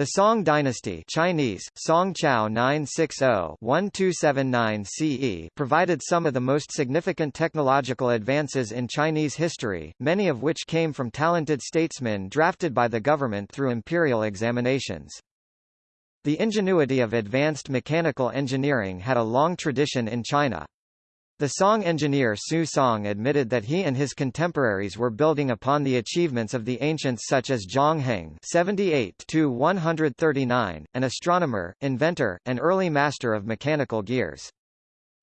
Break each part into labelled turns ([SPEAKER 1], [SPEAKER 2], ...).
[SPEAKER 1] The Song dynasty Chinese, Song Chao 960-1279 CE provided some of the most significant technological advances in Chinese history, many of which came from talented statesmen drafted by the government through imperial examinations. The ingenuity of advanced mechanical engineering had a long tradition in China. The Song engineer Su Song admitted that he and his contemporaries were building upon the achievements of the ancients such as Zhang Heng (78–139), an astronomer, inventor, and early master of mechanical gears.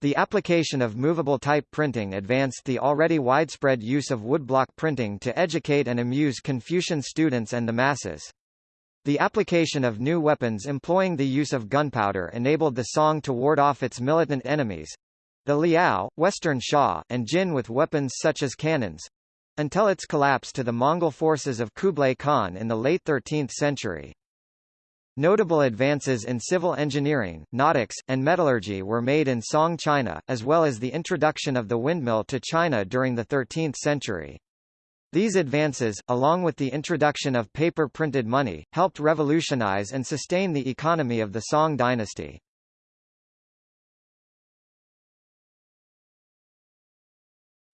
[SPEAKER 1] The application of movable type printing advanced the already widespread use of woodblock printing to educate and amuse Confucian students and the masses. The application of new weapons employing the use of gunpowder enabled the Song to ward off its militant enemies, the Liao, Western Xia, and Jin with weapons such as cannons until its collapse to the Mongol forces of Kublai Khan in the late 13th century. Notable advances in civil engineering, nautics, and metallurgy were made in Song China, as well as the introduction of the windmill to China during the 13th century. These advances, along with the introduction of paper-printed money, helped revolutionize and sustain the economy of the Song dynasty.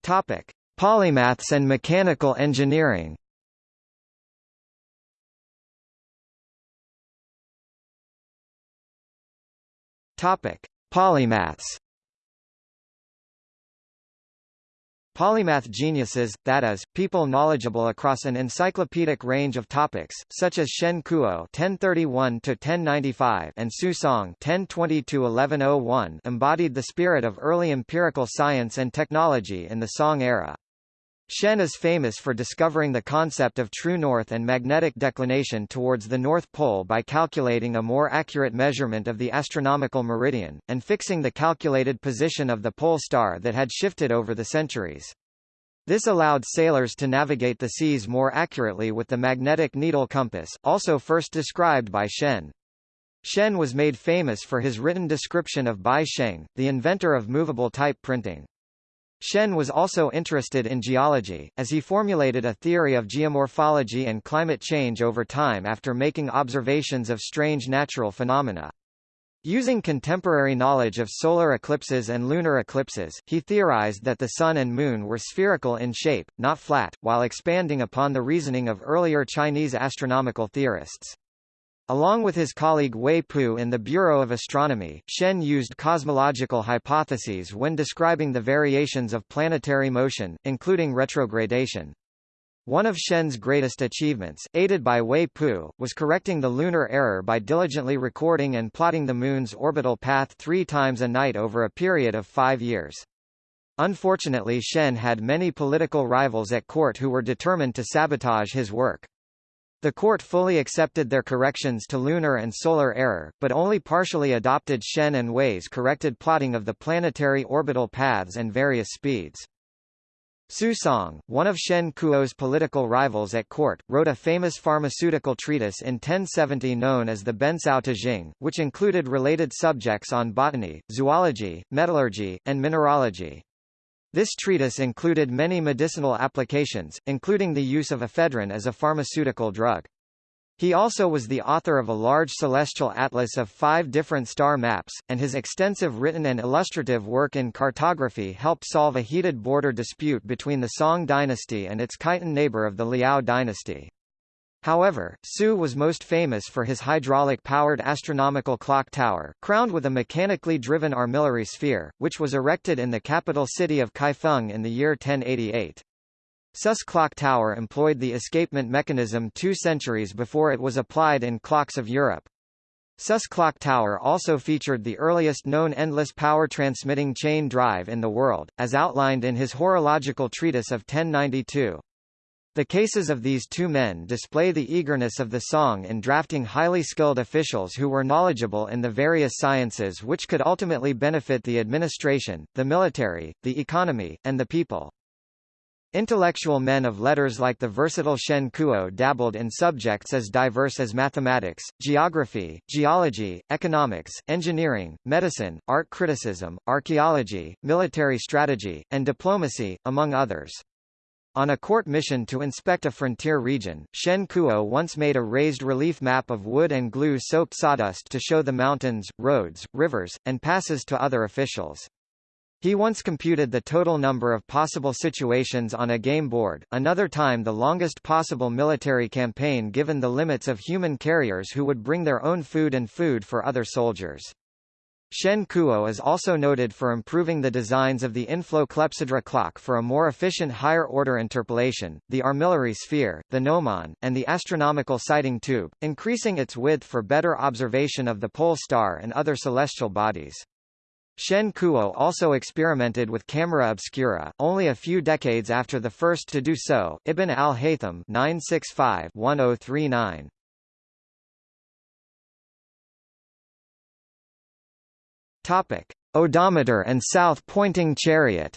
[SPEAKER 1] Topic: Polymaths and mechanical engineering. Topic: Polymaths. Polymath geniuses, that is, people knowledgeable across an encyclopedic range of topics, such as Shen Kuo (1031–1095) and Su Song (1020–1101), embodied the spirit of early empirical science and technology in the Song era. Shen is famous for discovering the concept of true north and magnetic declination towards the North Pole by calculating a more accurate measurement of the astronomical meridian, and fixing the calculated position of the pole star that had shifted over the centuries. This allowed sailors to navigate the seas more accurately with the magnetic needle compass, also first described by Shen. Shen was made famous for his written description of Bai Sheng, the inventor of movable type printing. Shen was also interested in geology, as he formulated a theory of geomorphology and climate change over time after making observations of strange natural phenomena. Using contemporary knowledge of solar eclipses and lunar eclipses, he theorized that the Sun and Moon were spherical in shape, not flat, while expanding upon the reasoning of earlier Chinese astronomical theorists. Along with his colleague Wei Pu in the Bureau of Astronomy, Shen used cosmological hypotheses when describing the variations of planetary motion, including retrogradation. One of Shen's greatest achievements, aided by Wei Pu, was correcting the lunar error by diligently recording and plotting the Moon's orbital path three times a night over a period of five years. Unfortunately Shen had many political rivals at court who were determined to sabotage his work. The court fully accepted their corrections to lunar and solar error, but only partially adopted Shen and Wei's corrected plotting of the planetary orbital paths and various speeds. Su Song, one of Shen Kuo's political rivals at court, wrote a famous pharmaceutical treatise in 1070 known as the Bencao Tujing, which included related subjects on botany, zoology, metallurgy, and mineralogy. This treatise included many medicinal applications, including the use of ephedrine as a pharmaceutical drug. He also was the author of a large celestial atlas of five different star maps, and his extensive written and illustrative work in cartography helped solve a heated border dispute between the Song dynasty and its Khitan neighbor of the Liao dynasty. However, Su was most famous for his hydraulic-powered astronomical clock tower, crowned with a mechanically driven armillary sphere, which was erected in the capital city of Kaifeng in the year 1088. Su's clock tower employed the escapement mechanism two centuries before it was applied in clocks of Europe. Su's clock tower also featured the earliest known endless power transmitting chain drive in the world, as outlined in his horological treatise of 1092. The cases of these two men display the eagerness of the Song in drafting highly skilled officials who were knowledgeable in the various sciences which could ultimately benefit the administration, the military, the economy, and the people. Intellectual men of letters like the versatile Shen Kuo dabbled in subjects as diverse as mathematics, geography, geology, economics, engineering, medicine, art criticism, archaeology, military strategy, and diplomacy, among others. On a court mission to inspect a frontier region, Shen Kuo once made a raised relief map of wood and glue-soaked sawdust to show the mountains, roads, rivers, and passes to other officials. He once computed the total number of possible situations on a game board, another time the longest possible military campaign given the limits of human carriers who would bring their own food and food for other soldiers. Shen Kuo is also noted for improving the designs of the inflow clepsydra clock for a more efficient higher-order interpolation, the armillary sphere, the gnomon, and the astronomical sighting tube, increasing its width for better observation of the pole star and other celestial bodies. Shen Kuo also experimented with camera obscura, only a few decades after the first to do so, Ibn al-Haytham 965-1039. Topic: Odometer and south-pointing chariot.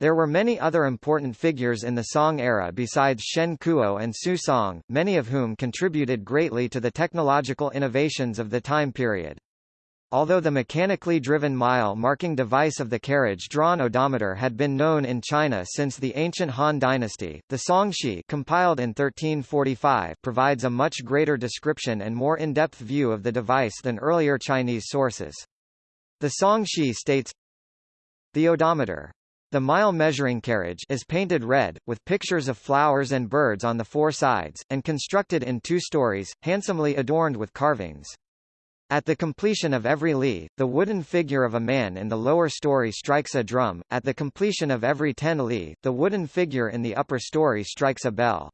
[SPEAKER 1] There were many other important figures in the Song era besides Shen Kuo and Su Song, many of whom contributed greatly to the technological innovations of the time period. Although the mechanically driven mile-marking device of the carriage-drawn odometer had been known in China since the ancient Han dynasty, the Songshi compiled in 1345 provides a much greater description and more in-depth view of the device than earlier Chinese sources. The Songshi states, The odometer the mile measuring carriage is painted red, with pictures of flowers and birds on the four sides, and constructed in two stories, handsomely adorned with carvings. At the completion of every li, the wooden figure of a man in the lower story strikes a drum, at the completion of every ten li, the wooden figure in the upper story strikes a bell.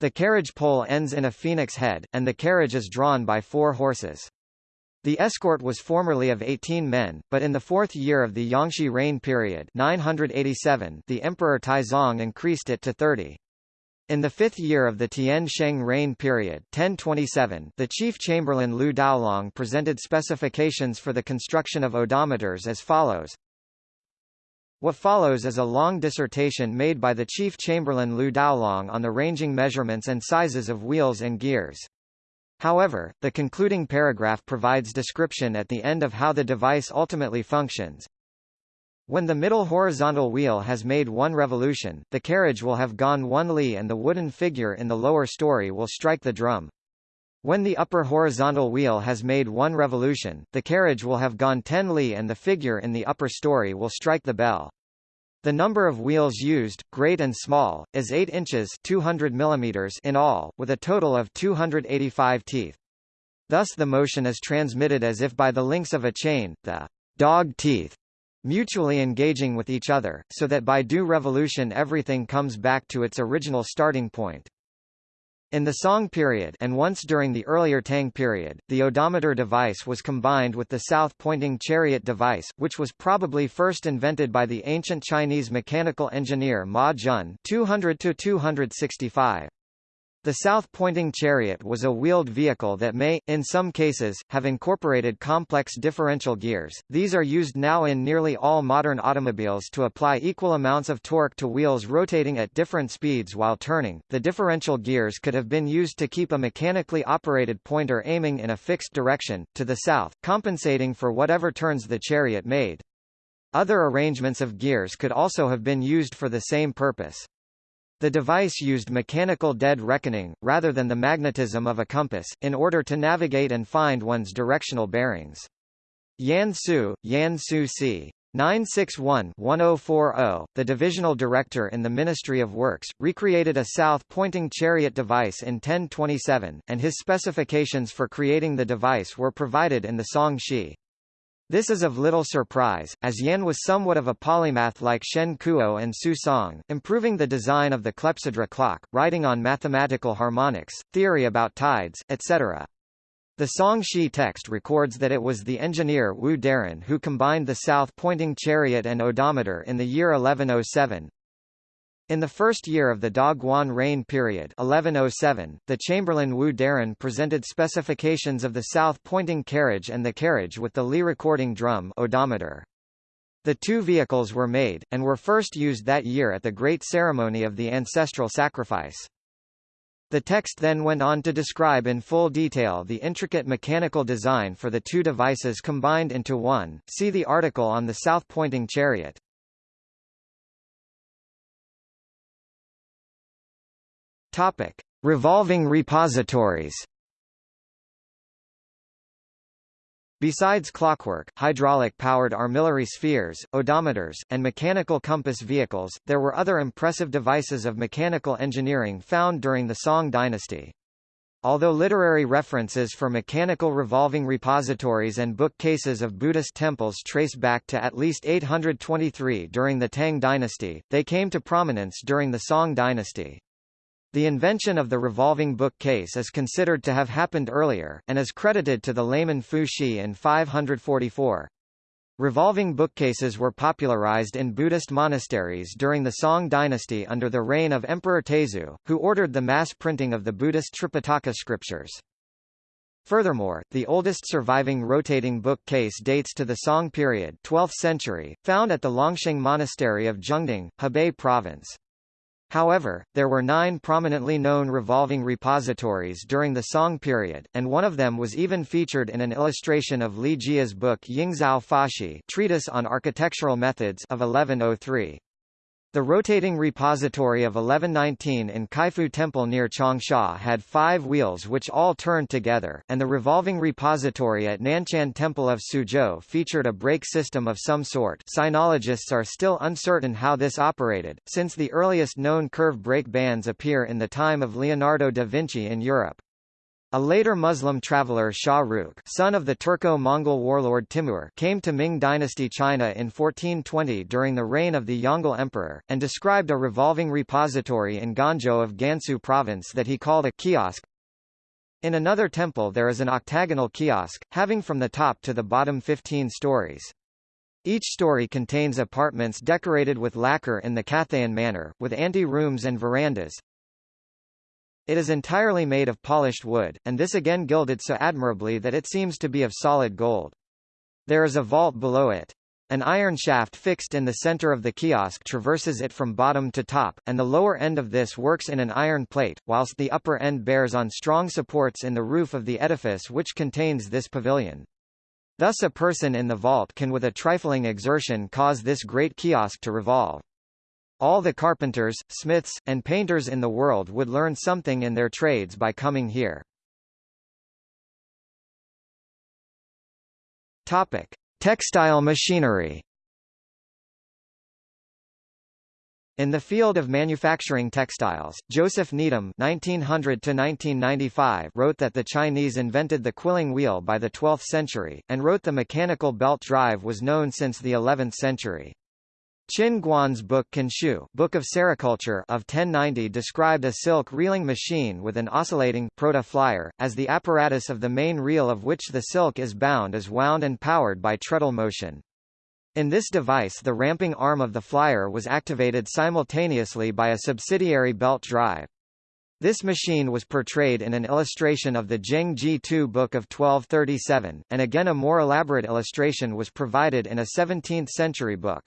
[SPEAKER 1] The carriage pole ends in a phoenix head, and the carriage is drawn by four horses. The escort was formerly of 18 men, but in the fourth year of the Yongxi reign period 987, the Emperor Taizong increased it to 30. In the fifth year of the Tian Sheng reign period 1027, the chief chamberlain Lu Daolong presented specifications for the construction of odometers as follows. What follows is a long dissertation made by the chief chamberlain Lu Daolong on the ranging measurements and sizes of wheels and gears. However, the concluding paragraph provides description at the end of how the device ultimately functions, when the middle horizontal wheel has made one revolution, the carriage will have gone one li and the wooden figure in the lower story will strike the drum. When the upper horizontal wheel has made one revolution, the carriage will have gone 10 li and the figure in the upper story will strike the bell. The number of wheels used, great and small, is 8 inches 200 millimeters in all, with a total of 285 teeth. Thus the motion is transmitted as if by the links of a chain, the dog teeth mutually engaging with each other, so that by due revolution everything comes back to its original starting point. In the Song period and once during the earlier Tang period, the odometer device was combined with the south-pointing chariot device, which was probably first invented by the ancient Chinese mechanical engineer Ma Jun 200 265. The south-pointing chariot was a wheeled vehicle that may, in some cases, have incorporated complex differential gears. These are used now in nearly all modern automobiles to apply equal amounts of torque to wheels rotating at different speeds while turning. The differential gears could have been used to keep a mechanically operated pointer aiming in a fixed direction, to the south, compensating for whatever turns the chariot made. Other arrangements of gears could also have been used for the same purpose. The device used mechanical dead reckoning, rather than the magnetism of a compass, in order to navigate and find one's directional bearings. Yan Su, Yan Su c. 961-1040, the divisional director in the Ministry of Works, recreated a south-pointing chariot device in 1027, and his specifications for creating the device were provided in the Song Shi. This is of little surprise, as Yan was somewhat of a polymath like Shen Kuo and Su Song, improving the design of the clepsydra clock, writing on mathematical harmonics, theory about tides, etc. The Song Shi text records that it was the engineer Wu Deren who combined the south-pointing chariot and odometer in the year 1107, in the first year of the Daguan reign period 1107, the Chamberlain Wu Deren presented specifications of the south-pointing carriage and the carriage with the Li recording drum odometer. The two vehicles were made, and were first used that year at the great ceremony of the ancestral sacrifice. The text then went on to describe in full detail the intricate mechanical design for the two devices combined into one, see the article on the south-pointing chariot. Topic: Revolving repositories. Besides clockwork, hydraulic-powered armillary spheres, odometers, and mechanical compass vehicles, there were other impressive devices of mechanical engineering found during the Song dynasty. Although literary references for mechanical revolving repositories and bookcases of Buddhist temples trace back to at least 823 during the Tang dynasty, they came to prominence during the Song dynasty. The invention of the revolving bookcase is considered to have happened earlier, and is credited to the layman Fu Xi in 544. Revolving bookcases were popularized in Buddhist monasteries during the Song dynasty under the reign of Emperor Taizong, who ordered the mass printing of the Buddhist Tripitaka scriptures. Furthermore, the oldest surviving rotating bookcase dates to the Song period 12th century, found at the Longxing Monastery of Zhengding, Hebei Province. However, there were nine prominently known revolving repositories during the Song period, and one of them was even featured in an illustration of Li Jia's book Yingzao Fashi Treatise on Architectural Methods of 1103. The rotating repository of 1119 in Kaifu Temple near Changsha had five wheels which all turned together, and the revolving repository at Nanchan Temple of Suzhou featured a brake system of some sort sinologists are still uncertain how this operated, since the earliest known curve brake bands appear in the time of Leonardo da Vinci in Europe. A later Muslim traveller Shah Rukh son of the Turco-Mongol warlord Timur came to Ming dynasty China in 1420 during the reign of the Yongle Emperor, and described a revolving repository in Ganzhou of Gansu province that he called a kiosk. In another temple there is an octagonal kiosk, having from the top to the bottom 15 stories. Each story contains apartments decorated with lacquer in the Cathayan manner, with ante-rooms and verandas, it is entirely made of polished wood, and this again gilded so admirably that it seems to be of solid gold. There is a vault below it. An iron shaft fixed in the center of the kiosk traverses it from bottom to top, and the lower end of this works in an iron plate, whilst the upper end bears on strong supports in the roof of the edifice which contains this pavilion. Thus a person in the vault can with a trifling exertion cause this great kiosk to revolve. All the carpenters, smiths, and painters in the world would learn something in their trades by coming here. Topic: Textile machinery. In the field of manufacturing textiles, Joseph Needham (1900–1995) wrote that the Chinese invented the quilling wheel by the 12th century, and wrote the mechanical belt drive was known since the 11th century. Qin Guan's book Can Shu Book of Sericulture of 1090 described a silk reeling machine with an oscillating proto-flyer, as the apparatus of the main reel of which the silk is bound is wound and powered by treadle motion. In this device the ramping arm of the flyer was activated simultaneously by a subsidiary belt drive. This machine was portrayed in an illustration of the Zheng Ji Tu book of 1237, and again a more elaborate illustration was provided in a 17th-century book.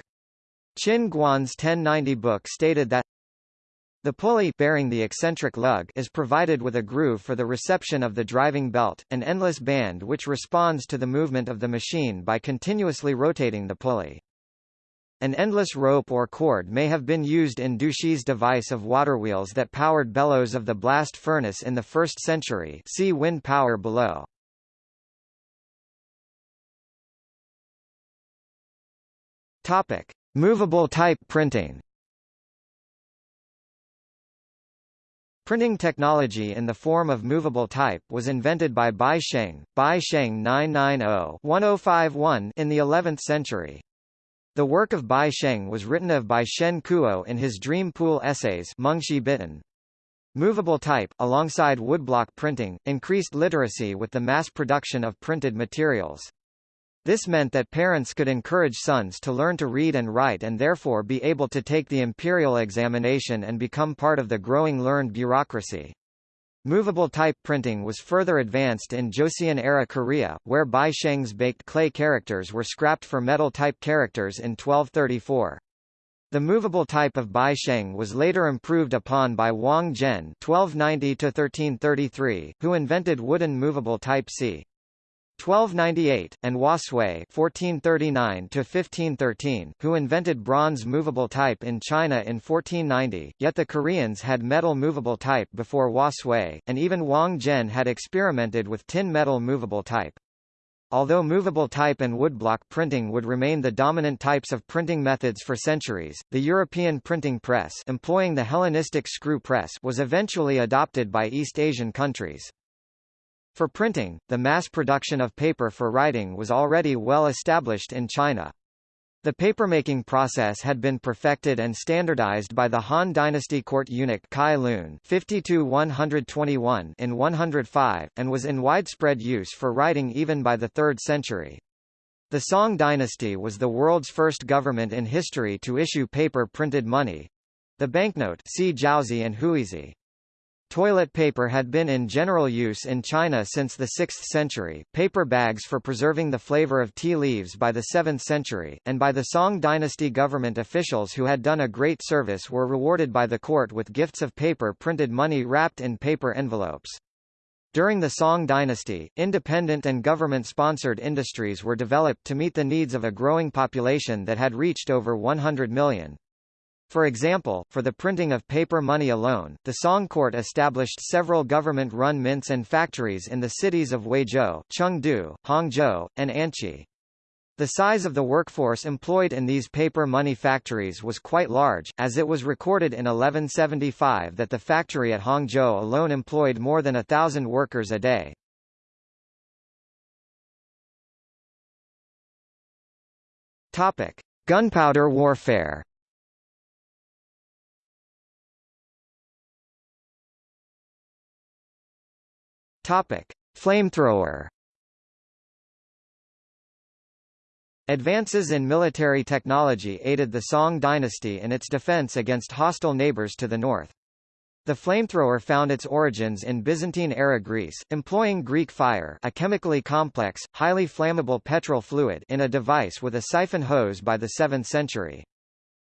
[SPEAKER 1] Qin Guan's 1090 book stated that the pulley bearing the eccentric lug is provided with a groove for the reception of the driving belt, an endless band which responds to the movement of the machine by continuously rotating the pulley. An endless rope or cord may have been used in Du Shi's device of waterwheels that powered bellows of the blast furnace in the 1st century see wind power below. Topic. Movable type printing Printing technology in the form of movable type was invented by Bai Sheng, Bai Sheng 990-1051 in the 11th century. The work of Bai Sheng was written of by Shen Kuo in his Dream Pool Essays Bitan. Movable type, alongside woodblock printing, increased literacy with the mass production of printed materials. This meant that parents could encourage sons to learn to read and write and therefore be able to take the imperial examination and become part of the growing learned bureaucracy. Movable type printing was further advanced in Joseon-era Korea, where Bai Sheng's baked clay characters were scrapped for metal type characters in 1234. The movable type of Bai Sheng was later improved upon by Wang Zhen (1290–1333), who invented wooden movable type C. 1298, and Hua Sui (1439–1513), who invented bronze movable type in China in 1490. Yet the Koreans had metal movable type before Hua Sui, and even Wang Zhen had experimented with tin metal movable type. Although movable type and woodblock printing would remain the dominant types of printing methods for centuries, the European printing press employing the Hellenistic screw press was eventually adopted by East Asian countries. For printing, the mass production of paper for writing was already well established in China. The papermaking process had been perfected and standardized by the Han Dynasty court eunuch Cai Lun 52-121 in 105, and was in widespread use for writing even by the 3rd century. The Song dynasty was the world's first government in history to issue paper-printed money. The banknote see and Huizi. Toilet paper had been in general use in China since the 6th century, paper bags for preserving the flavor of tea leaves by the 7th century, and by the Song dynasty government officials who had done a great service were rewarded by the court with gifts of paper printed money wrapped in paper envelopes. During the Song dynasty, independent and government-sponsored industries were developed to meet the needs of a growing population that had reached over 100 million. For example, for the printing of paper money alone, the Song court established several government-run mints and factories in the cities of Huizhou, Chengdu, Hangzhou, and Anqi. The size of the workforce employed in these paper money factories was quite large, as it was recorded in 1175 that the factory at Hangzhou alone employed more than a thousand workers a day. Gunpowder warfare Topic: Flamethrower. Advances in military technology aided the Song dynasty in its defense against hostile neighbors to the north. The flamethrower found its origins in Byzantine-era Greece, employing Greek fire a chemically complex, highly flammable petrol fluid in a device with a siphon hose by the 7th century.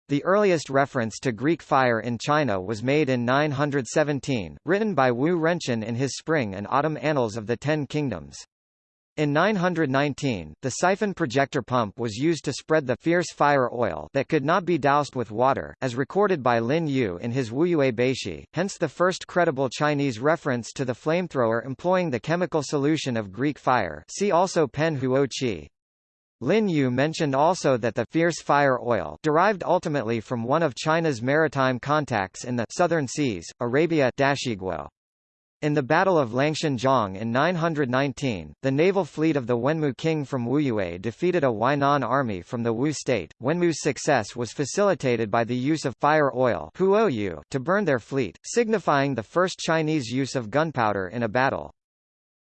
[SPEAKER 1] The earliest reference to Greek fire in China was made in 917, written by Wu Renchen in his Spring and Autumn Annals of the Ten Kingdoms. In 919, the siphon projector pump was used to spread the fierce fire oil that could not be doused with water, as recorded by Lin Yu in his Wuyue Beishi, hence the first credible Chinese reference to the flamethrower employing the chemical solution of Greek fire see also Pen Huo Qi. Lin Yu mentioned also that the fierce fire oil derived ultimately from one of China's maritime contacts in the southern seas, Arabia Dashiguo. In the Battle of Langshan in 919, the naval fleet of the Wenmu king from Wuyue defeated a Huainan army from the Wu state. Wenmu's success was facilitated by the use of fire oil to burn their fleet, signifying the first Chinese use of gunpowder in a battle.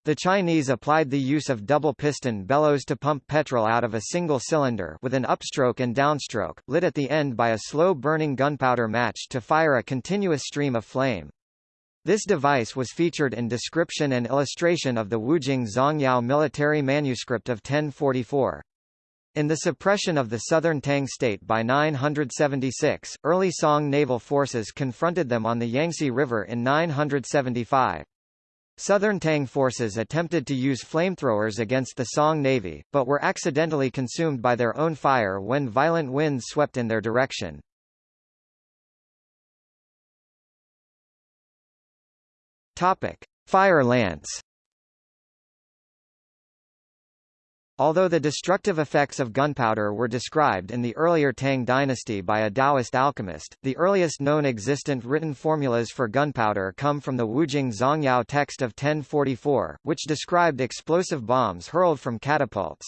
[SPEAKER 1] The Chinese applied the use of double-piston bellows to pump petrol out of a single cylinder with an upstroke and downstroke, lit at the end by a slow-burning gunpowder match to fire a continuous stream of flame. This device was featured in description and illustration of the Wujing Zongyao military manuscript of 1044. In the suppression of the southern Tang state by 976, early Song naval forces confronted them on the Yangtze River in 975. Southern Tang forces attempted to use flamethrowers against the Song Navy, but were accidentally consumed by their own fire when violent winds swept in their direction. Fire lance Although the destructive effects of gunpowder were described in the earlier Tang dynasty by a Taoist alchemist, the earliest known existent written formulas for gunpowder come from the Wujing Zongyao text of 1044, which described explosive bombs hurled from catapults.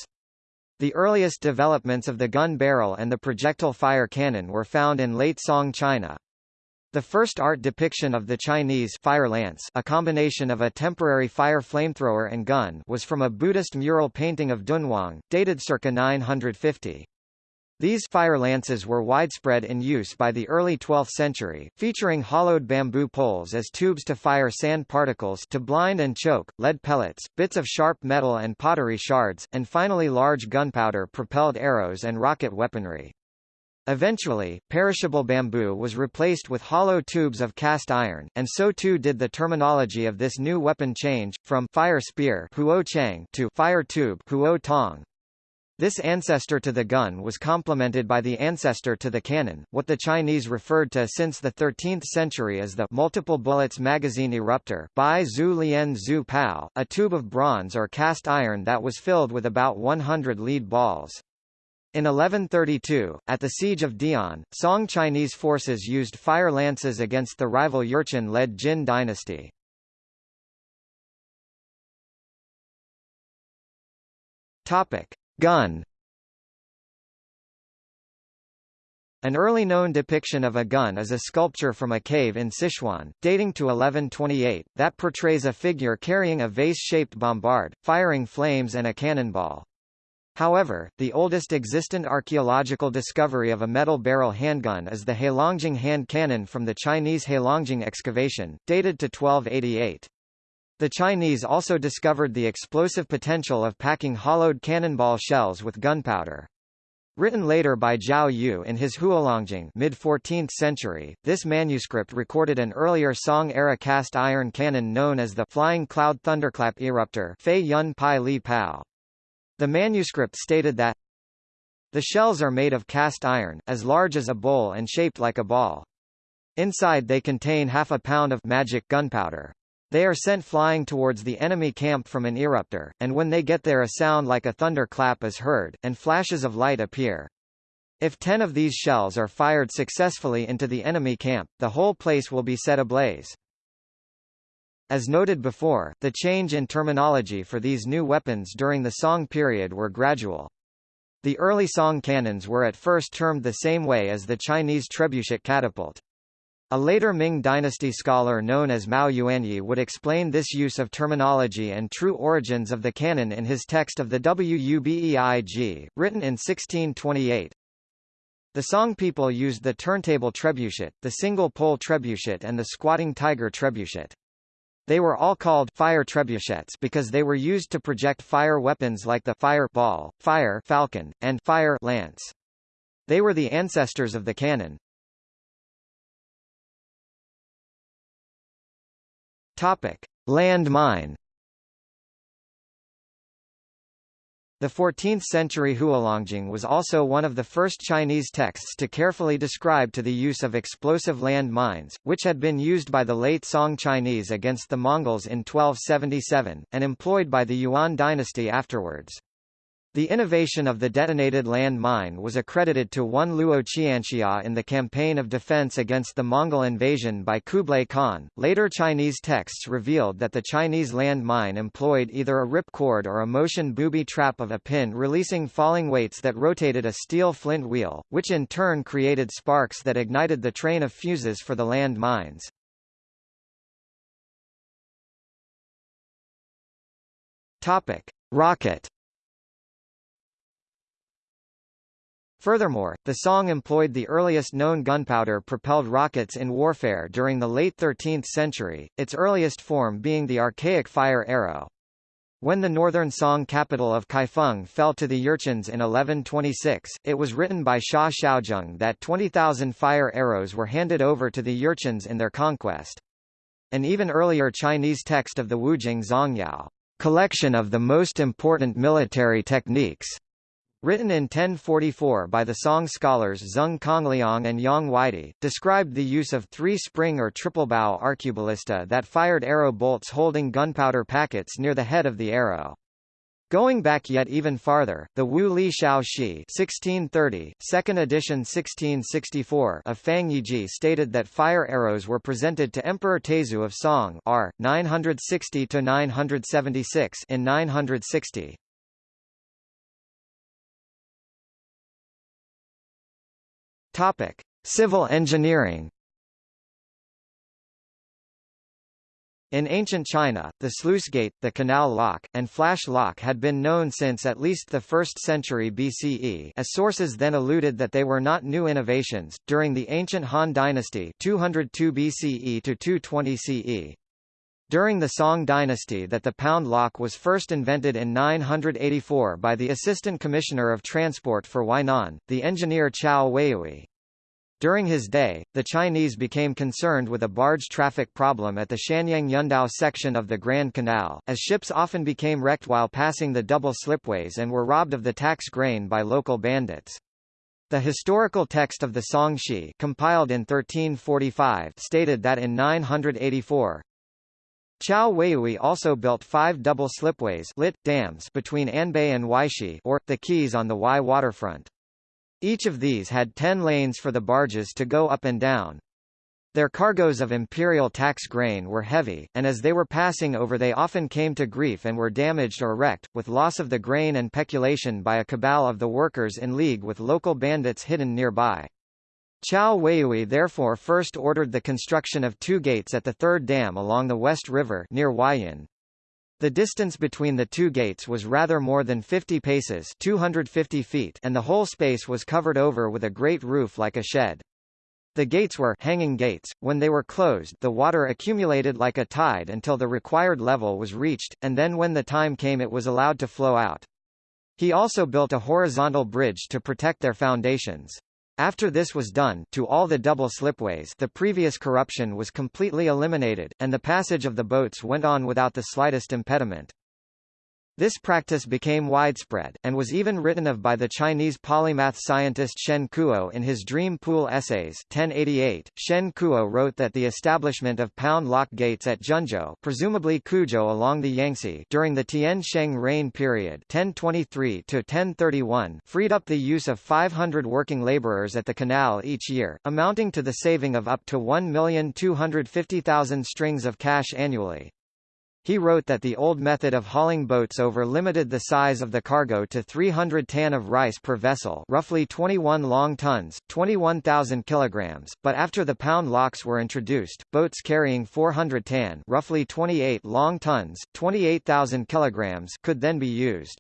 [SPEAKER 1] The earliest developments of the gun barrel and the projectile fire cannon were found in late Song China. The first art depiction of the Chinese fire lance a combination of a temporary fire flamethrower and gun was from a Buddhist mural painting of Dunhuang, dated circa 950. These fire lances were widespread in use by the early 12th century, featuring hollowed bamboo poles as tubes to fire sand particles to blind and choke, lead pellets, bits of sharp metal and pottery shards, and finally large gunpowder propelled arrows and rocket weaponry. Eventually, perishable bamboo was replaced with hollow tubes of cast iron, and so too did the terminology of this new weapon change, from fire spear to fire tube. This ancestor to the gun was complemented by the ancestor to the cannon, what the Chinese referred to since the 13th century as the multiple bullets magazine eruptor Bai Zhu Lian Zhu Pao, a tube of bronze or cast iron that was filled with about 100 lead balls. In 1132, at the siege of De'an, Song Chinese forces used fire lances against the rival Jurchen-led Jin dynasty. Gun An early known depiction of a gun is a sculpture from a cave in Sichuan, dating to 1128, that portrays a figure carrying a vase-shaped bombard, firing flames and a cannonball. However, the oldest existent archaeological discovery of a metal barrel handgun is the Heilongjiang hand cannon from the Chinese Heilongjiang excavation, dated to 1288. The Chinese also discovered the explosive potential of packing hollowed cannonball shells with gunpowder. Written later by Jiao Yu in his Huolongjing mid-14th century, this manuscript recorded an earlier Song-era cast iron cannon known as the Flying Cloud Thunderclap Eruptor Fei Yun Pai Li Pao. The manuscript stated that the shells are made of cast iron, as large as a bowl and shaped like a ball. Inside they contain half a pound of magic gunpowder. They are sent flying towards the enemy camp from an eruptor, and when they get there a sound like a thunder clap is heard, and flashes of light appear. If ten of these shells are fired successfully into the enemy camp, the whole place will be set ablaze. As noted before, the change in terminology for these new weapons during the Song period were gradual. The early Song cannons were at first termed the same way as the Chinese trebuchet catapult. A later Ming dynasty scholar known as Mao Yuanyi would explain this use of terminology and true origins of the cannon in his text of the Wubei Zhi, written in 1628. The Song people used the turntable trebuchet, the single-pole trebuchet and the squatting tiger trebuchet. They were all called fire trebuchets because they were used to project fire weapons like the fire ball, fire falcon, and fire lance. They were the ancestors of the cannon. Topic: Land-mine. The 14th-century Huolongjing was also one of the first Chinese texts to carefully describe to the use of explosive land mines, which had been used by the late Song Chinese against the Mongols in 1277, and employed by the Yuan dynasty afterwards. The innovation of the detonated land mine was accredited to one Luo Qianxia in the campaign of defense against the Mongol invasion by Kublai Khan. Later Chinese texts revealed that the Chinese land mine employed either a ripcord or a motion booby trap of a pin releasing falling weights that rotated a steel flint wheel, which in turn created sparks that ignited the train of fuses for the land mines. Topic: Rocket Furthermore, the song employed the earliest known gunpowder-propelled rockets in warfare during the late 13th century, its earliest form being the archaic fire arrow. When the northern Song capital of Kaifeng fell to the Jurchens in 1126, it was written by Sha Xiaojung that 20,000 fire arrows were handed over to the Jurchens in their conquest. An even earlier Chinese text of the Wujing Zongyao, collection of the most important military techniques, Written in 1044 by the Song scholars Zeng Gongliang and Yang Weide, described the use of three-spring or triple-bow arqueballista that fired arrow bolts holding gunpowder packets near the head of the arrow. Going back yet even farther, the Wu Li Shao Shi 1630, second edition 1664 of Fang Yizhi stated that fire arrows were presented to Emperor Taizu of Song R. 960–976 in 960. Topic: Civil engineering. In ancient China, the sluice gate, the canal lock, and flash lock had been known since at least the 1st century BCE as sources then alluded that they were not new innovations. During the ancient Han dynasty 202 BCE to 220 CE, during the Song dynasty that the pound lock was first invented in 984 by the Assistant Commissioner of Transport for Huainan, the engineer Qiao Weiyue. During his day, the Chinese became concerned with a barge traffic problem at the Shanyang Yundao section of the Grand Canal, as ships often became wrecked while passing the double slipways and were robbed of the tax grain by local bandits. The historical text of the Song Shi compiled in 1345 stated that in 984, Qiao Weiyue also built five double slipways lit, dams between Anbei and Huaishi or, the quays on the Huai waterfront. Each of these had ten lanes for the barges to go up and down. Their cargoes of imperial tax grain were heavy, and as they were passing over they often came to grief and were damaged or wrecked, with loss of the grain and peculation by a cabal of the workers in league with local bandits hidden nearby. Qiao Weiyue therefore first ordered the construction of two gates at the third dam along the West River near Huaiyin. The distance between the two gates was rather more than 50 paces 250 feet and the whole space was covered over with a great roof like a shed. The gates were hanging gates. When they were closed, the water accumulated like a tide until the required level was reached, and then when the time came it was allowed to flow out. He also built a horizontal bridge to protect their foundations. After this was done to all the double slipways the previous corruption was completely eliminated, and the passage of the boats went on without the slightest impediment. This practice became widespread, and was even written of by the Chinese polymath scientist Shen Kuo in his Dream Pool Essays 1088. Shen Kuo wrote that the establishment of pound lock gates at Junzhou presumably Kuzhou along the Yangtze during the Tian Sheng reign period 1023 freed up the use of 500 working laborers at the canal each year, amounting to the saving of up to 1,250,000 strings of cash annually. He wrote that the old method of hauling boats over limited the size of the cargo to 300 tan of rice per vessel roughly 21 long tons, 21,000 kilograms, but after the pound locks were introduced, boats carrying 400 tan roughly 28 long tons, 28,000 kilograms could then be used.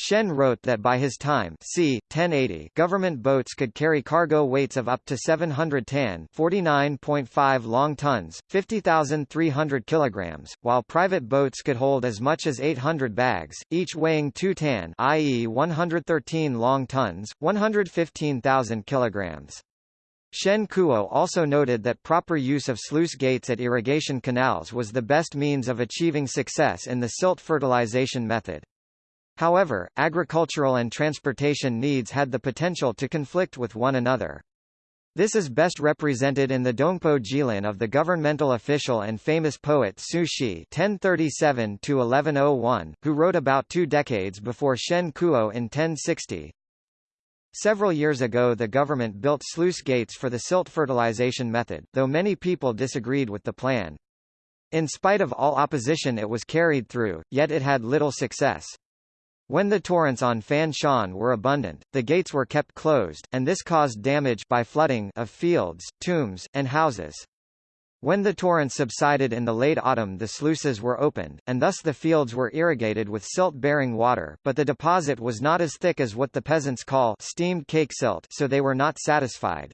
[SPEAKER 1] Shen wrote that by his time c. 1080 government boats could carry cargo weights of up to 700 tan 49.5 long tons, 50,300 kilograms, while private boats could hold as much as 800 bags, each weighing 2 tan i.e. 113 long tons, 115,000 kilograms. Shen Kuo also noted that proper use of sluice gates at irrigation canals was the best means of achieving success in the silt fertilization method. However, agricultural and transportation needs had the potential to conflict with one another. This is best represented in the Dongpo Zhilin of the governmental official and famous poet Su Shi (1037–1101), who wrote about two decades before Shen Kuo in 1060. Several years ago the government built sluice gates for the silt fertilization method, though many people disagreed with the plan. In spite of all opposition it was carried through, yet it had little success. When the torrents on Fan Shan were abundant, the gates were kept closed, and this caused damage by flooding of fields, tombs, and houses. When the torrents subsided in the late autumn the sluices were opened, and thus the fields were irrigated with silt-bearing water, but the deposit was not as thick as what the peasants call steamed cake silt so they were not satisfied.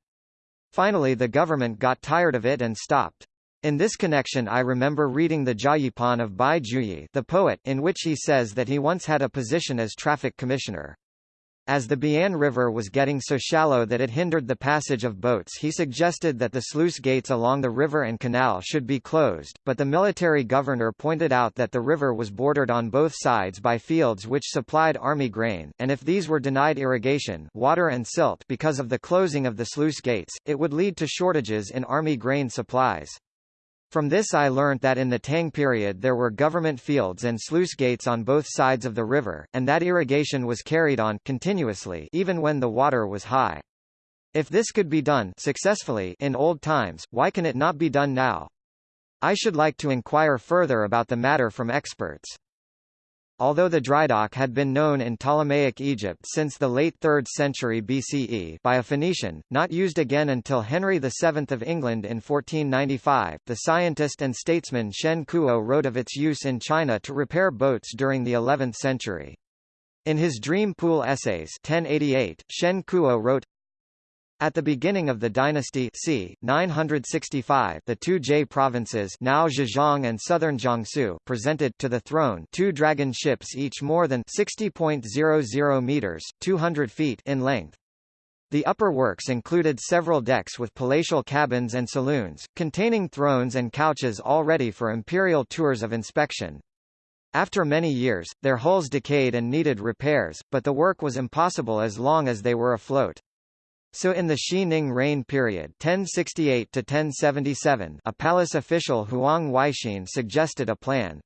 [SPEAKER 1] Finally the government got tired of it and stopped. In this connection I remember reading the Jiayipan of Bai Juyi the poet in which he says that he once had a position as traffic commissioner. As the Bian River was getting so shallow that it hindered the passage of boats he suggested that the sluice gates along the river and canal should be closed, but the military governor pointed out that the river was bordered on both sides by fields which supplied army grain, and if these were denied irrigation water and silt because of the closing of the sluice gates, it would lead to shortages in army grain supplies. From this I learnt that in the Tang period there were government fields and sluice gates on both sides of the river, and that irrigation was carried on continuously even when the water was high. If this could be done successfully in old times, why can it not be done now? I should like to inquire further about the matter from experts. Although the drydock had been known in Ptolemaic Egypt since the late 3rd century BCE by a Phoenician, not used again until Henry VII of England in 1495, the scientist and statesman Shen Kuo wrote of its use in China to repair boats during the 11th century. In his Dream Pool Essays 1088, Shen Kuo wrote, At the beginning of the dynasty c. 965 the two Jie provinces now Zhejiang and southern Jiangsu presented to the throne two dragon ships each more than 60.00 meters 200 feet in length. The upper works included several decks with palatial cabins and saloons, containing thrones and couches all ready for imperial tours of inspection. After many years, their hulls decayed and needed repairs, but the work was impossible as long as they were afloat. So in the Xining reign period 1068 to 1077, a palace official Huang Huaixin suggested a plan.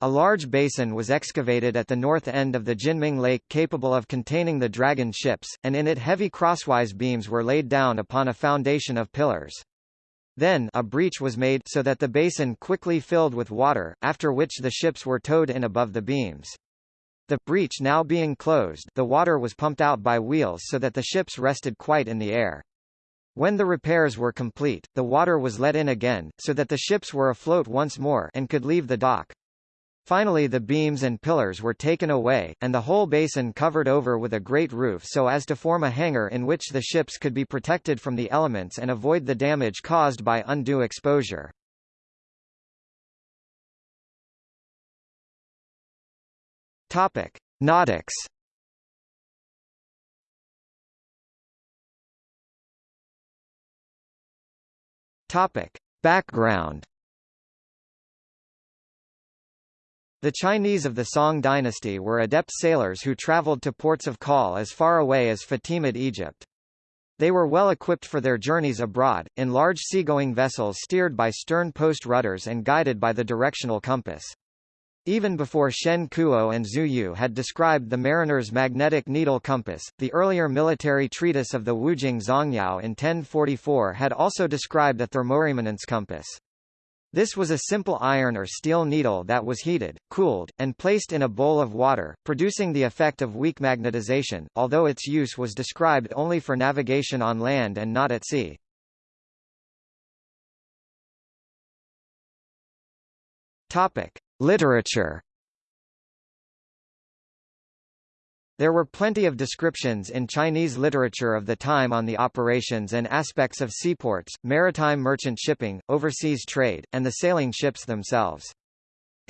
[SPEAKER 1] A large basin was excavated at the north end of the Jinming Lake capable of containing the dragon ships, and in it heavy crosswise beams were laid down upon a foundation of pillars. Then a breach was made so that the basin quickly filled with water, after which the ships were towed in above the beams. The breach now being closed the water was pumped out by wheels so that the ships rested quite in the air. When the repairs were complete, the water was let in again, so that the ships were afloat once more and could leave the dock. Finally the beams and pillars were taken away, and the whole basin covered over with a great roof so as to form a hangar in which the ships could be protected from the elements and avoid the damage caused by undue exposure. Topic: Nautics. Topic: Background. The Chinese of the Song dynasty were adept sailors who traveled to ports of call as far away as Fatimid Egypt. They were well equipped for their journeys abroad, in large seagoing vessels steered by stern post rudders and guided by the directional compass. Even before Shen Kuo and Zhu Yu had described the mariner's magnetic needle compass, the earlier military treatise of the Wujing Zongyao in 1044 had also described a thermoremanence compass. This was a simple iron or steel needle that was heated, cooled, and placed in a bowl of water, producing the effect of weak magnetization, although its use was described only for navigation on land and not at sea. Topic. Literature There were plenty of descriptions in Chinese literature of the time on the operations and aspects of seaports, maritime merchant shipping, overseas trade, and the sailing ships themselves.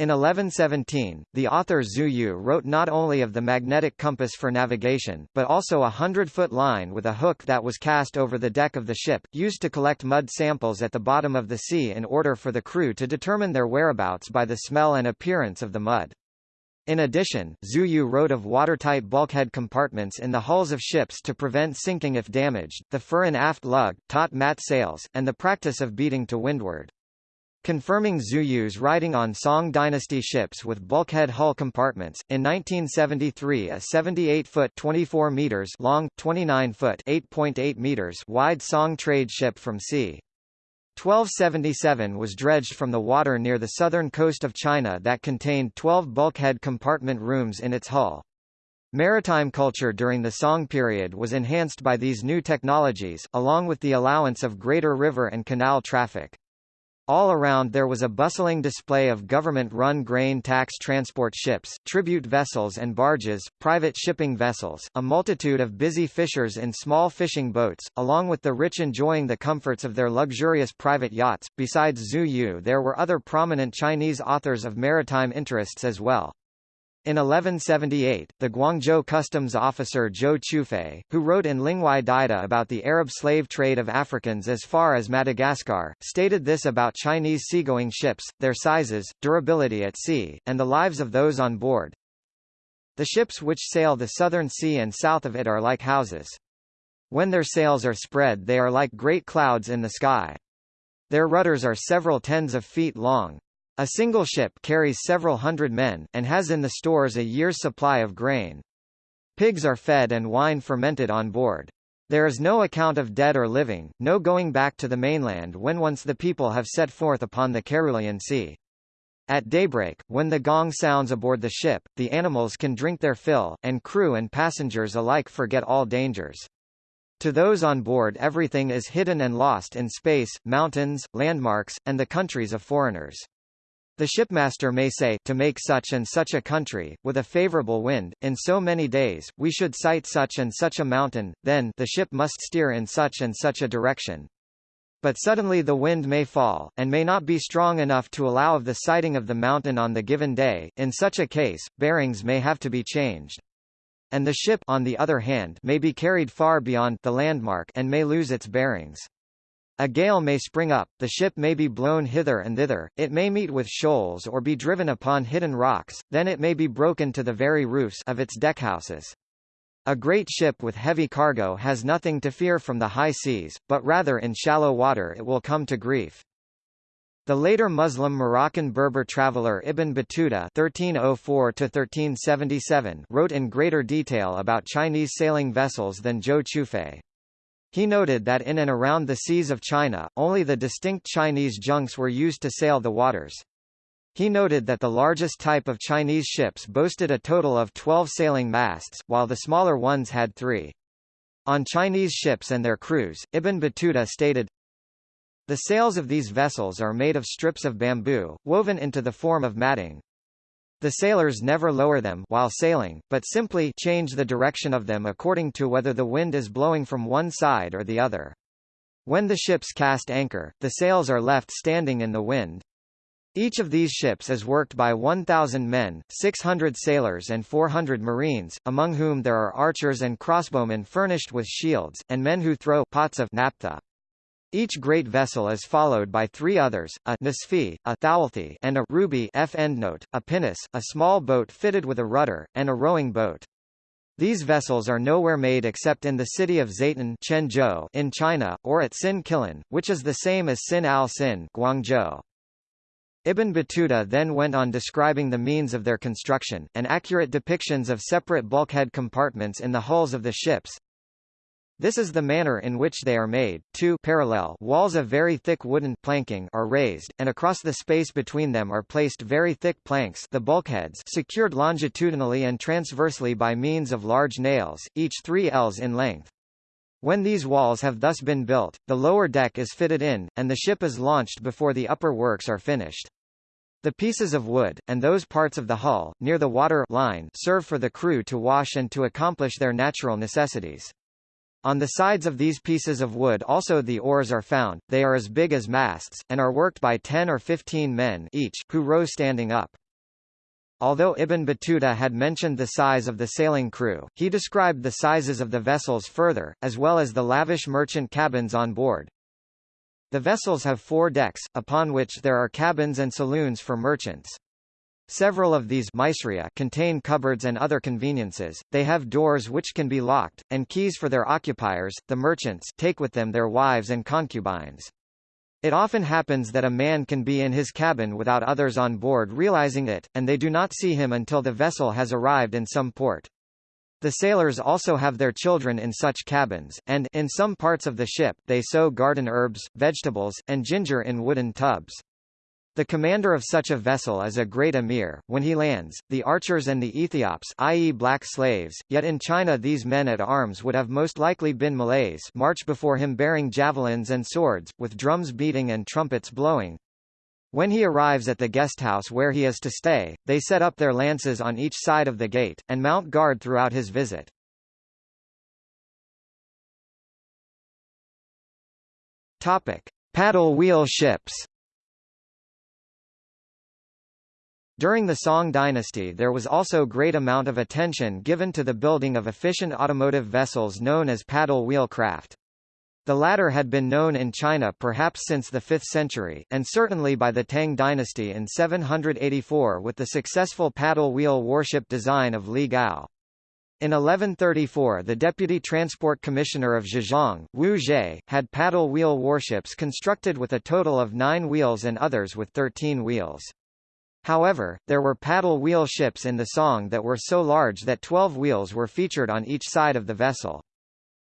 [SPEAKER 1] In 1117, the author Zhu Yu wrote not only of the magnetic compass for navigation, but also a hundred-foot line with a hook that was cast over the deck of the ship, used to collect mud samples at the bottom of the sea in order for the crew to determine their whereabouts by the smell and appearance of the mud. In addition, Zhu Yu wrote of watertight bulkhead compartments in the hulls of ships to prevent sinking if damaged, the fore and aft lug, taut mat sails, and the practice of beating to windward. Confirming Zhu Yu's writing on Song dynasty ships with bulkhead hull compartments, in 1973 a 78-foot 24 meters long, 29-foot 8.8 meters wide Song trade ship from c. 1277 was dredged from the water near the southern coast of China that contained 12 bulkhead compartment rooms in its hull. Maritime culture during the Song period was enhanced by these new technologies, along with the allowance of greater river and canal traffic. All around there was a bustling display of government-run grain tax transport ships, tribute vessels and barges, private shipping vessels, a multitude of busy fishers in small fishing boats, along with the rich enjoying the comforts of their luxurious private yachts. Besides Zhu Yu there were other prominent Chinese authors of maritime interests as well. In 1178, the Guangzhou customs officer Zhou Chufei, who wrote in Lingwai Daida about the Arab slave trade of Africans as far as Madagascar, stated this about Chinese seagoing ships, their sizes, durability at sea, and the lives of those on board. The ships which sail the southern sea and south of it are like houses. When their sails are spread they are like great clouds in the sky. Their rudders are several tens of feet long, a single ship carries several hundred men, and has in the stores a year's supply of grain. Pigs are fed and wine fermented on board. There is no account of dead or living, no going back to the mainland when once the people have set forth upon the Carulean Sea. At daybreak, when the gong sounds aboard the ship, the animals can drink their fill, and crew and passengers alike forget all dangers. To those on board everything is hidden and lost in space, mountains, landmarks, and the countries of foreigners. The shipmaster may say, to make such and such a country, with a favorable wind, in so many days, we should sight such and such a mountain, then the ship must steer in such and such a direction. But suddenly the wind may fall, and may not be strong enough to allow of the sighting of the mountain on the given day, in such a case, bearings may have to be changed. And the ship on the other hand may be carried far beyond the landmark and may lose its bearings. A gale may spring up, the ship may be blown hither and thither, it may meet with shoals or be driven upon hidden rocks, then it may be broken to the very roofs of its deckhouses. A great ship with heavy cargo has nothing to fear from the high seas, but rather in shallow water it will come to grief. The later Muslim Moroccan Berber traveller Ibn Battuta (1304–1377) wrote in greater detail about Chinese sailing vessels than Zhou Chufei. He noted that in and around the seas of China, only the distinct Chinese junks were used to sail the waters. He noted that the largest type of Chinese ships boasted a total of 12 sailing masts, while the smaller ones had three. On Chinese ships and their crews, Ibn Battuta stated, The sails of these vessels are made of strips of bamboo, woven into the form of matting. The sailors never lower them while sailing, but simply change the direction of them according to whether the wind is blowing from one side or the other. When the ships cast anchor, the sails are left standing in the wind. Each of these ships is worked by 1,000 men, 600 sailors and 400 marines, among whom there are archers and crossbowmen furnished with shields, and men who throw pots of naphtha. Each great vessel is followed by three others, a nisfi, a thowelthi, and a ruby f endnote, a pinnace, a small boat fitted with a rudder, and a rowing boat. These vessels are nowhere made except in the city of Zaytun Quanzhou in China, or at Sin Qilan, which is the same as Sin al-Sin Guangzhou. Ibn Battuta then went on describing the means of their construction, and accurate depictions of separate bulkhead compartments in the hulls of the ships, this is the manner in which they are made. Two parallel walls of very thick wooden planking are raised, and across the space between them are placed very thick planks the bulkheads secured longitudinally and transversely by means of large nails, each 3 ells in length. When these walls have thus been built, the lower deck is fitted in, and the ship is launched before the upper works are finished. The pieces of wood, and those parts of the hull, near the water line serve for the crew to wash and to accomplish their natural necessities. On the sides of these pieces of wood also the oars are found, they are as big as masts, and are worked by 10 or 15 men each, who row standing up. Although Ibn Battuta had mentioned the size of the sailing crew, he described the sizes of the vessels further, as well as the lavish merchant cabins on board. The vessels have four decks, upon which there are cabins and saloons for merchants. Several of these contain cupboards and other conveniences, they have doors which can be locked, and keys for their occupiers, the merchants take with them their wives and concubines. It often happens that a man can be in his cabin without others on board realizing it, and they do not see him until the vessel has arrived in some port. The sailors also have their children in such cabins, and in some parts of the ship they sow garden herbs, vegetables, and ginger in wooden tubs. The commander of such a vessel is a great emir. When he lands, the archers and the Ethiops i.e. black slaves, yet in China these men at arms would have most likely been Malays march before him bearing javelins and swords, with drums beating and trumpets blowing. When he arrives at the guesthouse where he is to stay, they set up their lances on each side of the gate, and mount guard throughout his visit. Topic. Paddle wheel ships During the Song dynasty there was also great amount of attention given to the building of efficient automotive vessels known as paddle wheel craft. The latter had been known in China perhaps since the 5th century, and certainly by the Tang dynasty in 784 with the successful paddle wheel warship design of Li Gao. In 1134 the deputy transport commissioner of Zhejiang, Wu Zhe, had paddle wheel warships constructed with a total of nine wheels and others with 13 wheels. However, there were paddle wheel ships in the Song that were so large that 12 wheels were featured on each side of the vessel.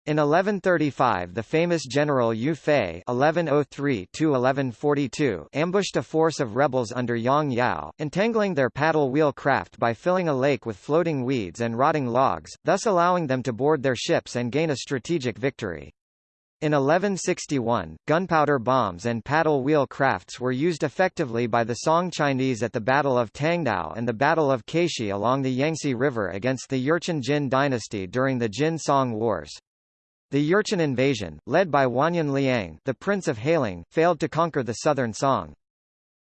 [SPEAKER 1] In 1135 the famous general Yue Fei (1103–1142) ambushed a force of rebels under Yang Yao, entangling their paddle wheel craft by filling a lake with floating weeds and rotting logs, thus allowing them to board their ships and gain a strategic victory. In 1161, gunpowder bombs and paddle wheel crafts were used effectively by the Song Chinese at the Battle of Tangdao and the Battle of Kaishi along the Yangtze River against the Jurchen Jin dynasty during the Jin-Song Wars. The Jurchen invasion, led by Wanyan Liang the Prince of Hailing, failed to conquer the southern Song.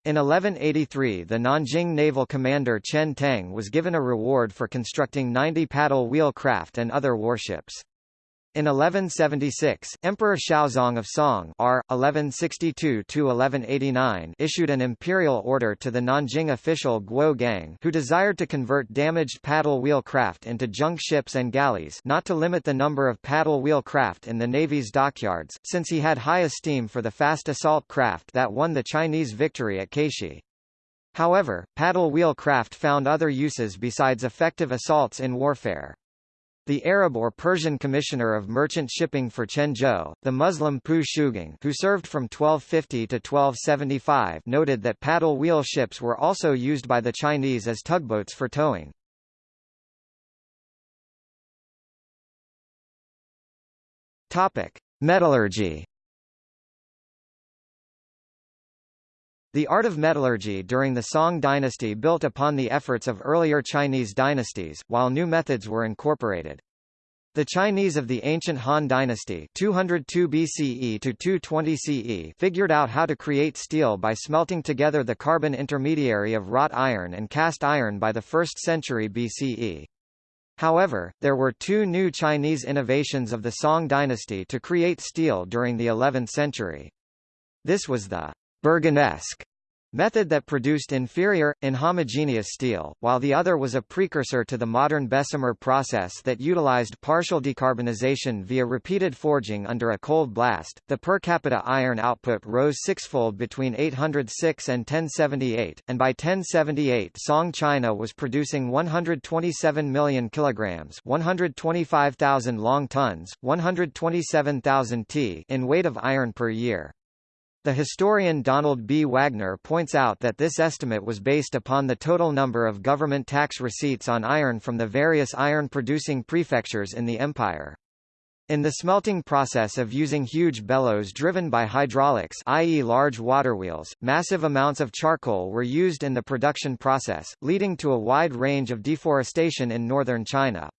[SPEAKER 1] In 1183 the Nanjing naval commander Chen Teng was given a reward for constructing 90 paddle wheel craft and other warships. In 1176, Emperor Xiaozong of Song R. 1162–1189 issued an imperial order to the Nanjing official Guo Gang who desired to convert damaged paddle wheel craft into junk ships and galleys not to limit the number of paddle wheel craft in the Navy's dockyards, since he had high esteem for the fast assault craft that won the Chinese victory at Kaishi. However, paddle wheel craft found other uses besides effective assaults in warfare. The Arab or Persian commissioner of merchant shipping for Quanzhou, the Muslim Pu Shougeng who served from 1250 to 1275 noted that paddle wheel ships were also used by the Chinese as tugboats for towing. Metallurgy The art of metallurgy during the Song dynasty built upon the efforts of earlier Chinese dynasties, while new methods were incorporated. The Chinese of the ancient Han dynasty 202 BCE to 220 CE figured out how to create steel by smelting together the carbon intermediary of wrought iron and cast iron by the 1st century BCE. However, there were two new Chinese innovations of the Song dynasty to create steel during the 11th century. This was the Berganesque method that produced inferior, inhomogeneous steel, while the other was a precursor to the modern Bessemer process that utilized partial decarbonization via repeated forging under a cold blast. The per capita iron output rose sixfold between 806 and 1078, and by 1078 Song China was producing 127 million kilograms, 125,000 long tons, 127,000 t in weight of iron per year. The historian Donald B. Wagner points out that this estimate was based upon the total number of government tax receipts on iron from the various iron-producing prefectures in the empire. In the smelting process of using huge bellows driven by hydraulics i.e. large waterwheels, massive amounts of charcoal were used in the production process, leading to a wide range of deforestation in northern China.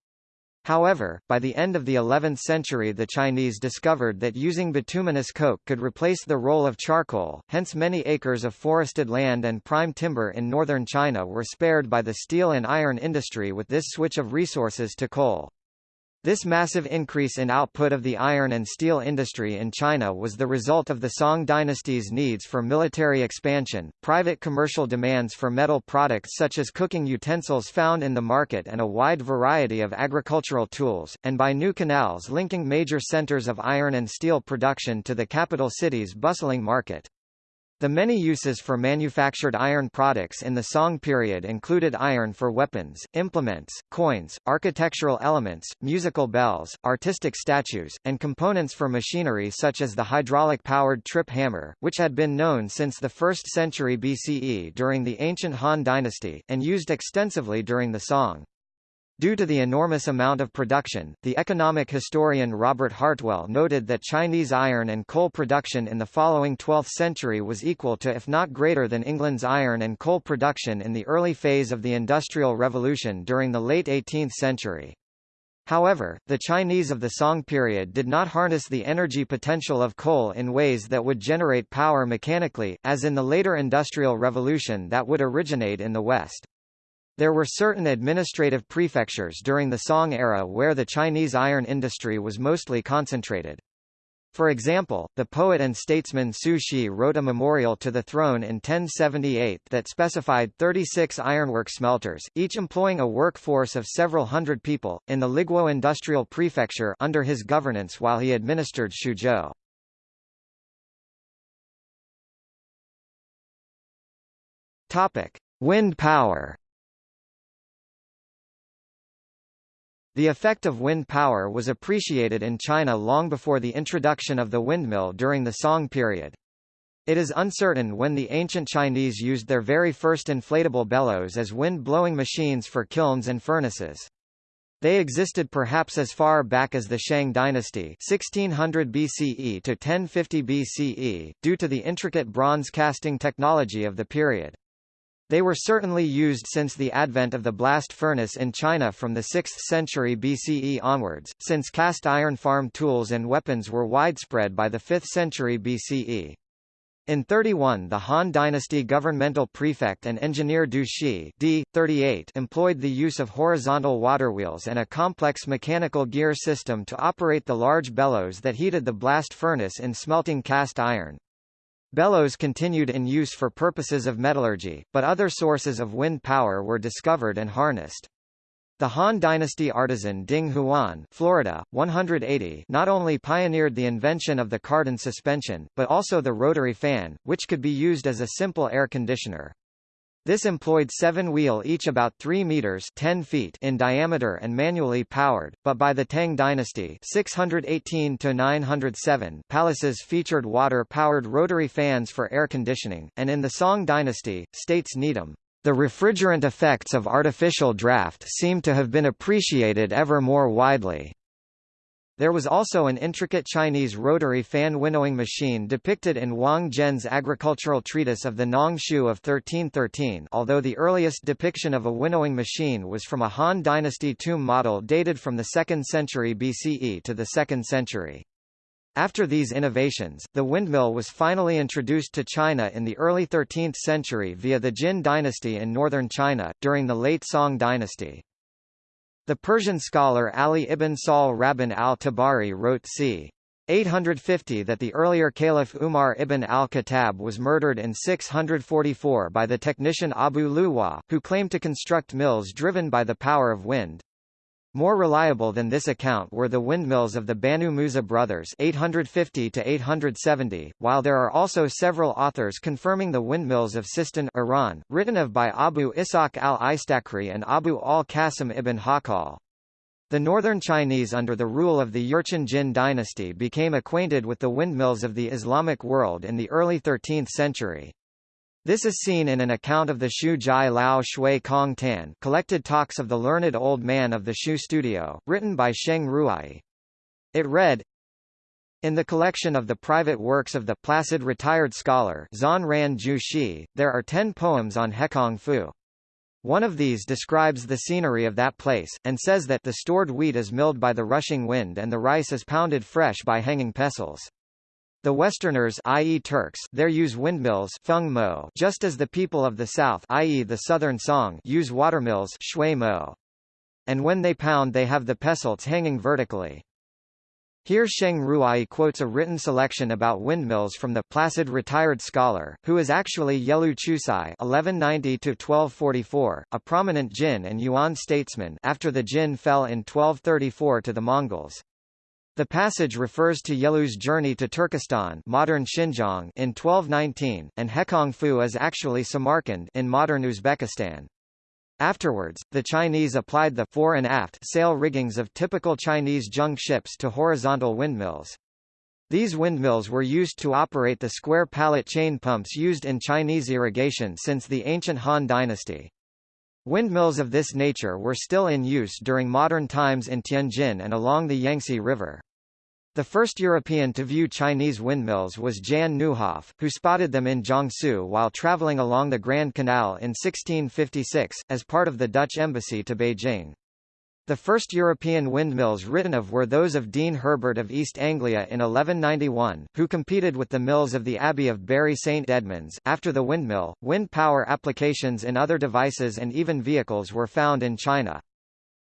[SPEAKER 1] However, by the end of the 11th century the Chinese discovered that using bituminous coke could replace the role of charcoal, hence many acres of forested land and prime timber in northern China were spared by the steel and iron industry with this switch of resources to coal. This massive increase in output of the iron and steel industry in China was the result of the Song dynasty's needs for military expansion, private commercial demands for metal products such as cooking utensils found in the market and a wide variety of agricultural tools, and by new canals linking major centers of iron and steel production to the capital city's bustling market. The many uses for manufactured iron products in the Song period included iron for weapons, implements, coins, architectural elements, musical bells, artistic statues, and components for machinery such as the hydraulic-powered trip hammer, which had been known since the 1st century BCE during the ancient Han dynasty, and used extensively during the Song. Due to the enormous amount of production, the economic historian Robert Hartwell noted that Chinese iron and coal production in the following 12th century was equal to if not greater than England's iron and coal production in the early phase of the Industrial Revolution during the late 18th century. However, the Chinese of the Song period did not harness the energy potential of coal in ways that would generate power mechanically, as in the later Industrial Revolution that would originate in the West. There were certain administrative prefectures during the Song era where the Chinese iron industry was mostly concentrated. For example, the poet and statesman Su Shi wrote a memorial to the throne in 1078 that specified 36 ironwork smelters, each employing a workforce of several hundred people, in the Liguo industrial prefecture under his governance while he administered Xuzhou. Wind power. The effect of wind power was appreciated in China long before the introduction of the windmill during the Song period. It is uncertain when the ancient Chinese used their very first inflatable bellows as wind-blowing machines for kilns and furnaces. They existed perhaps as far back as the Shang dynasty 1600 BCE to 1050 BCE, due to the intricate bronze casting technology of the period. They were certainly used since the advent of the blast furnace in China from the 6th century BCE onwards, since cast iron farm tools and weapons were widespread by the 5th century BCE. In 31 the Han Dynasty governmental prefect and engineer Du Shi d. 38 employed the use of horizontal waterwheels and a complex mechanical gear system to operate the large bellows that heated the blast furnace in smelting cast iron. Bellows continued in use for purposes of metallurgy, but other sources of wind power were discovered and harnessed. The Han Dynasty artisan Ding Huan Florida, 180 not only pioneered the invention of the cardan suspension, but also the rotary fan, which could be used as a simple air conditioner. This employed seven-wheel each about 3 meters 10 feet in diameter and manually powered, but by the Tang dynasty (618–907), palaces featured water-powered rotary fans for air conditioning, and in the Song dynasty, states Needham, the refrigerant effects of artificial draft seem to have been appreciated ever more widely. There was also an intricate Chinese rotary fan winnowing machine depicted in Wang Zhen's agricultural treatise of the Nong Shu of 1313 although the earliest depiction of a winnowing machine was from a Han Dynasty tomb model dated from the 2nd century BCE to the 2nd century. After these innovations, the windmill was finally introduced to China in the early 13th century via the Jin dynasty in northern China, during the late Song dynasty. The Persian scholar Ali ibn Sahl Rabban al-Tabari wrote c. 850 that the earlier Caliph Umar ibn al-Khattab was murdered in 644 by the technician Abu Luwa, who claimed to construct mills driven by the power of wind. More reliable than this account were the windmills of the Banu Musa brothers 850 to 870, while there are also several authors confirming the windmills of Sistan Iran, written of by Abu Ishaq al-Istakri and Abu al-Qasim ibn Hawqal. The northern Chinese under the rule of the Jurchen Jin dynasty became acquainted with the windmills of the Islamic world in the early 13th century. This is seen in an account of the Shu Jai Lao Shui Kong Tan collected talks of the learned old man of the Shu studio, written by Sheng Ruai. It read, in the collection of the private works of the placid retired scholar Zan Ran Ju Shi, there are ten poems on Hekong Fu. One of these describes the scenery of that place, and says that the stored wheat is milled by the rushing wind and the rice is pounded fresh by hanging pestles. The Westerners i.e. Turks there use windmills feng mo just as the people of the south i.e. the southern Song use watermills shui mo. And when they pound they have the pestles hanging vertically. Here Sheng Ruai quotes a written selection about windmills from the placid retired scholar, who is actually Yelu Chucai (1190–1244), a prominent Jin and Yuan statesman after the Jin fell in 1234 to the Mongols. The passage refers to Yelu's journey to Turkestan modern Xinjiang in 1219, and Hekong Fu is actually Samarkand in modern Uzbekistan. Afterwards, the Chinese applied the fore and aft sail riggings of typical Chinese junk ships to horizontal windmills. These windmills were used to operate the square pallet chain pumps used in Chinese irrigation since the ancient Han dynasty. Windmills of this nature were still in use during modern times in Tianjin and along the Yangtze River. The first European to view Chinese windmills was Jan Nieuwhof, who spotted them in Jiangsu while traveling along the Grand Canal in 1656, as part of the Dutch embassy to Beijing. The first European windmills written of were those of Dean Herbert of East Anglia in 1191, who competed with the mills of the Abbey of Bury St Edmunds. After the windmill, wind power applications in other devices and even vehicles were found in China.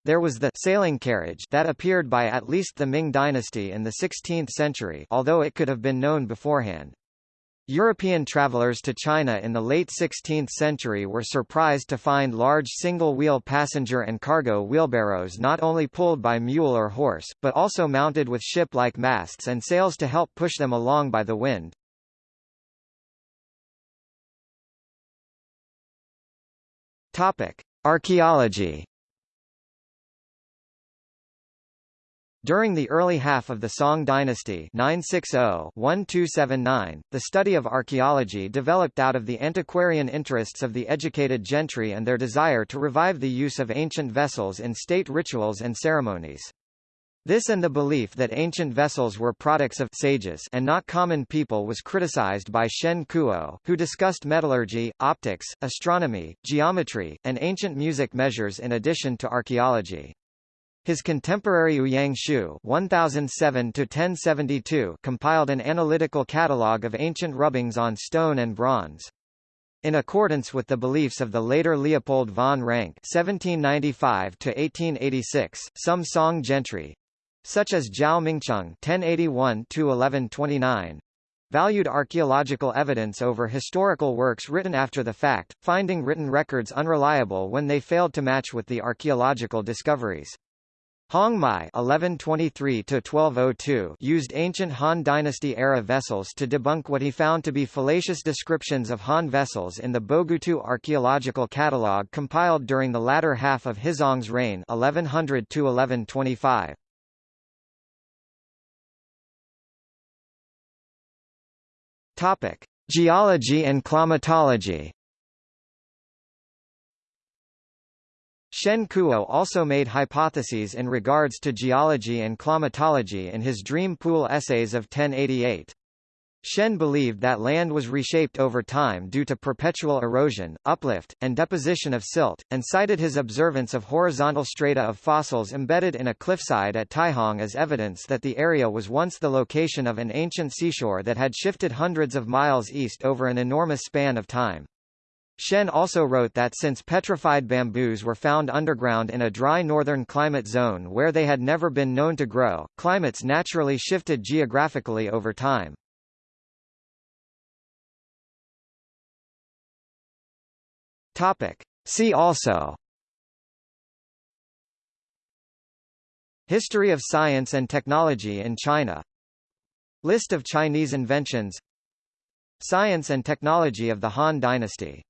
[SPEAKER 1] There was the sailing carriage that appeared by at least the Ming dynasty in the 16th century although it could have been known beforehand. European travelers to China in the late 16th century were surprised to find large single-wheel passenger and cargo wheelbarrows not only pulled by mule or horse, but also mounted with ship-like masts and sails to help push them along by the wind. Topic: Archaeology During the early half of the Song dynasty 960-1279, the study of archaeology developed out of the antiquarian interests of the educated gentry and their desire to revive the use of ancient vessels in state rituals and ceremonies. This and the belief that ancient vessels were products of sages and not common people was criticized by Shen Kuo, who discussed metallurgy, optics, astronomy, geometry, and ancient music measures in addition to archaeology. His contemporary Ouyang Xiu (1007–1072) compiled an analytical catalogue of ancient rubbings on stone and bronze. In accordance with the beliefs of the later Leopold von Ranke (1795–1886), some Song gentry, such as Zhao Mingcheng (1081–1129), valued archaeological evidence over historical works written after the fact, finding written records unreliable when they failed to match with the archaeological discoveries. Hong Mai (1123–1202) used ancient Han Dynasty-era vessels to debunk what he found to be fallacious descriptions of Han vessels in the Bogutu archaeological catalogue compiled during the latter half of Huizong's reign (1100–1125). Topic: Geology and climatology. Shen Kuo also made hypotheses in regards to geology and climatology in his Dream Pool essays of 1088. Shen believed that land was reshaped over time due to perpetual erosion, uplift, and deposition of silt, and cited his observance of horizontal strata of fossils embedded in a cliffside at Taihang as evidence that the area was once the location of an ancient seashore that had shifted hundreds of miles east over an enormous span of time. Shen also wrote that since petrified bamboos were found underground in a dry northern climate zone where they had never been known to grow, climates naturally shifted geographically over time. Topic. See also History of science and technology in China List of Chinese inventions Science and technology of the Han Dynasty